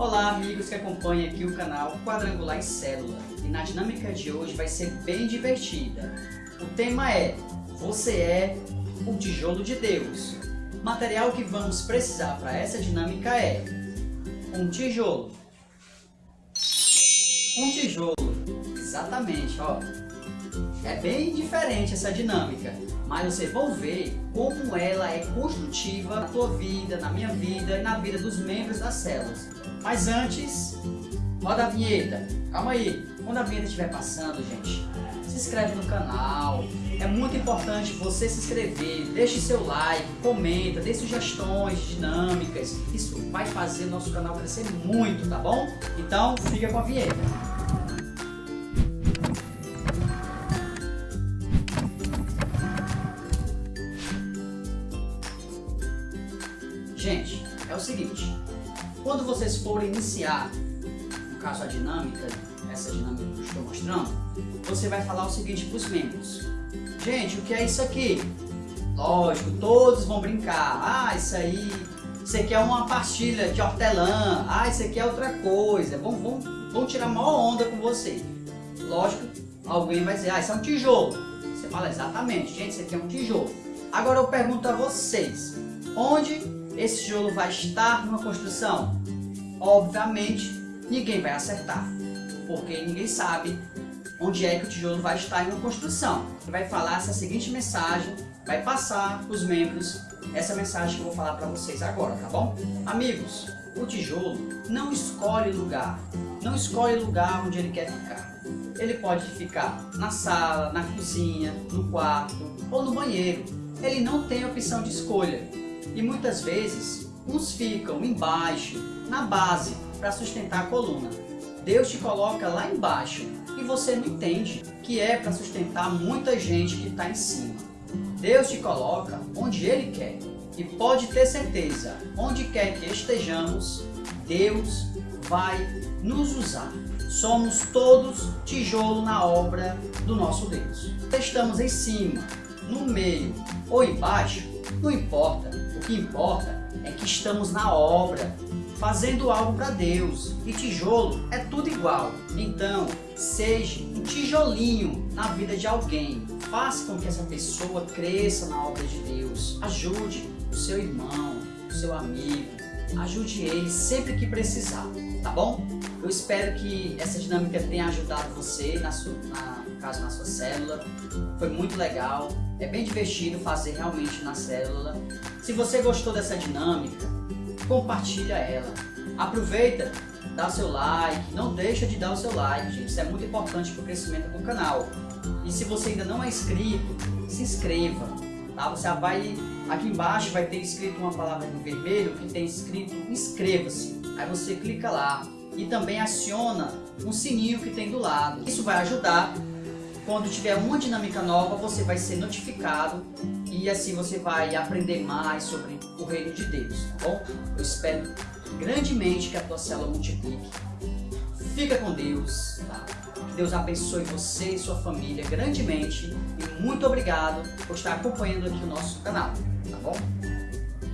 Olá amigos que acompanham aqui o canal Quadrangular em Célula e na dinâmica de hoje vai ser bem divertida. O tema é Você é o tijolo de Deus. O material que vamos precisar para essa dinâmica é um tijolo. Um tijolo, exatamente, ó. É bem diferente essa dinâmica, mas vocês vão ver como ela é construtiva na tua vida, na minha vida e na vida dos membros das células. Mas antes, roda a vinheta. Calma aí, quando a vinheta estiver passando, gente, se inscreve no canal. É muito importante você se inscrever, deixe seu like, comenta, dê sugestões dinâmicas. Isso vai fazer nosso canal crescer muito, tá bom? Então, fica com a vinheta. Gente, é o seguinte, quando vocês forem iniciar, no caso a dinâmica, essa dinâmica que eu estou mostrando, você vai falar o seguinte para os membros. Gente, o que é isso aqui? Lógico, todos vão brincar. Ah, isso aí, isso aqui é uma pastilha de hortelã. Ah, isso aqui é outra coisa. Vão, vão, vão tirar maior onda com você. Lógico, alguém vai dizer, ah, isso é um tijolo. Você fala exatamente, gente, isso aqui é um tijolo. Agora eu pergunto a vocês, onde esse tijolo vai estar numa construção? Obviamente, ninguém vai acertar, porque ninguém sabe onde é que o tijolo vai estar em uma construção. Vai falar essa seguinte mensagem, vai passar para os membros essa mensagem que eu vou falar para vocês agora, tá bom? Amigos, o tijolo não escolhe lugar, não escolhe lugar onde ele quer ficar. Ele pode ficar na sala, na cozinha, no quarto ou no banheiro. Ele não tem opção de escolha. E muitas vezes, uns ficam embaixo, na base, para sustentar a coluna. Deus te coloca lá embaixo e você não entende que é para sustentar muita gente que está em cima. Deus te coloca onde Ele quer e pode ter certeza, onde quer que estejamos, Deus vai nos usar. Somos todos tijolo na obra do nosso Deus. Estamos em cima, no meio ou embaixo, não importa. O que importa é que estamos na obra, fazendo algo para Deus. E tijolo é tudo igual. Então, seja um tijolinho na vida de alguém. Faça com que essa pessoa cresça na obra de Deus. Ajude o seu irmão, o seu amigo. Ajude ele sempre que precisar, tá bom? Eu espero que essa dinâmica tenha ajudado você, na sua, na, no caso na sua célula. Foi muito legal. É bem divertido fazer realmente na célula. Se você gostou dessa dinâmica, compartilha ela. Aproveita, dá seu like, não deixa de dar o seu like, gente. Isso é muito importante para o crescimento do canal. E se você ainda não é inscrito, se inscreva. Tá? Você vai aqui embaixo vai ter escrito uma palavra em vermelho que tem escrito inscreva-se. Aí você clica lá e também aciona um sininho que tem do lado. Isso vai ajudar quando tiver uma dinâmica nova, você vai ser notificado e assim você vai aprender mais sobre o reino de Deus, tá bom? Eu espero grandemente que a tua célula multiplique. Fica com Deus, tá? Que Deus abençoe você e sua família grandemente e muito obrigado por estar acompanhando aqui o nosso canal, tá bom?